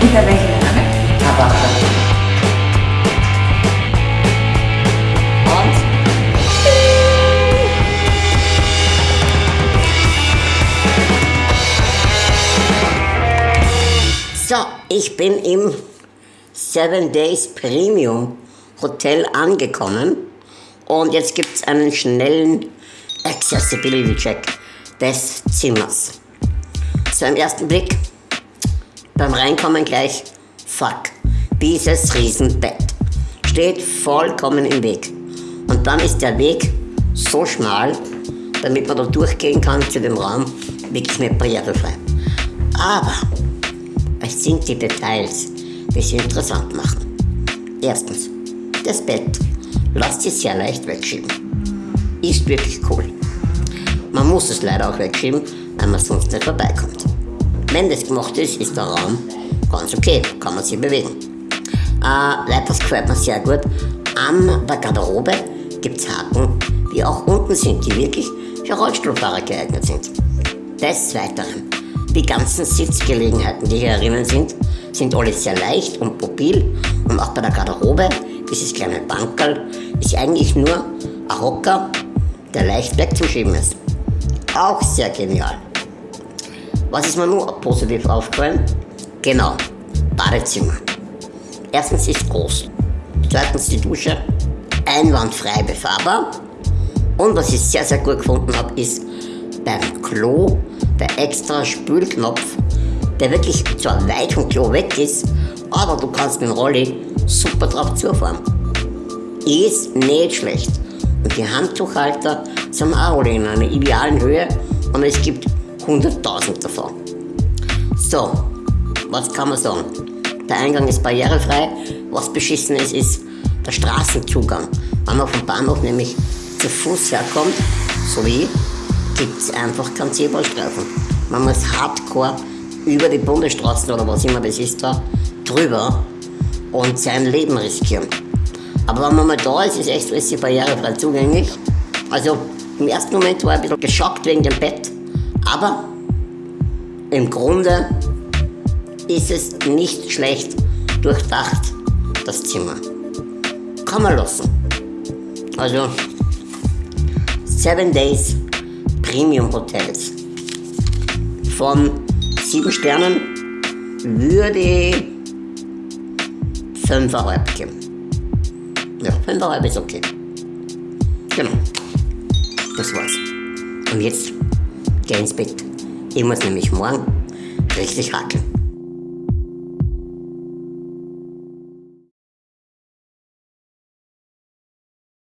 wieder welche Name? Aber Und? So, ich bin im Seven Days Premium Hotel angekommen und jetzt gibt es einen schnellen Accessibility Check des Zimmers. So im ersten Blick, beim Reinkommen gleich, fuck, dieses Riesenbett steht vollkommen im Weg. Und dann ist der Weg so schmal, damit man da durchgehen kann zu dem Raum, wirklich nicht barrierefrei. Aber es sind die Details, die es interessant machen. Erstens, das Bett lässt sich sehr leicht wegschieben. Ist wirklich cool. Man muss es leider auch wegschieben, weil man sonst nicht vorbeikommt. Wenn das gemacht ist, ist der Raum ganz okay, kann man sich bewegen. Äh, weiters gefällt mir sehr gut, an der Garderobe gibt es Haken, die auch unten sind, die wirklich für Rollstuhlfahrer geeignet sind. Des Weiteren, die ganzen Sitzgelegenheiten, die hier drinnen sind, sind alle sehr leicht und mobil und auch bei der Garderobe, dieses kleine Bankerl, ist eigentlich nur ein Hocker, der leicht wegzuschieben ist. Auch sehr genial. Was ist mir nur positiv aufgefallen? Genau, Badezimmer. Erstens ist groß. Zweitens die Dusche einwandfrei befahrbar. Und was ich sehr, sehr gut gefunden habe, ist beim Klo der extra Spülknopf, der wirklich zwar weit vom Klo weg ist, aber du kannst mit dem Rolli super drauf zufahren. Ist nicht schlecht. Und die Handtuchhalter sind auch in einer idealen Höhe und es gibt 100.000 davon. So, was kann man sagen? Der Eingang ist barrierefrei. Was beschissen ist, ist der Straßenzugang. Wenn man vom Bahnhof nämlich zu Fuß herkommt, so wie, gibt es einfach keinen Zebrastreifen. Man muss hardcore über die Bundesstraßen oder was immer das ist da drüber und sein Leben riskieren. Aber wenn man mal da ist, ist echt alles barrierefrei zugänglich. Also im ersten Moment war ich ein bisschen geschockt wegen dem Bett, aber im Grunde ist es nicht schlecht durchdacht, das Zimmer. Kann man lassen. Also Seven Days Premium Hotels. Von sieben Sternen würde ich fünfeinhalb geben. Ja, fünfeinhalb ist okay. Genau. Das war's. Und jetzt geh ins Bett. Ich muss nämlich morgen richtig hackeln.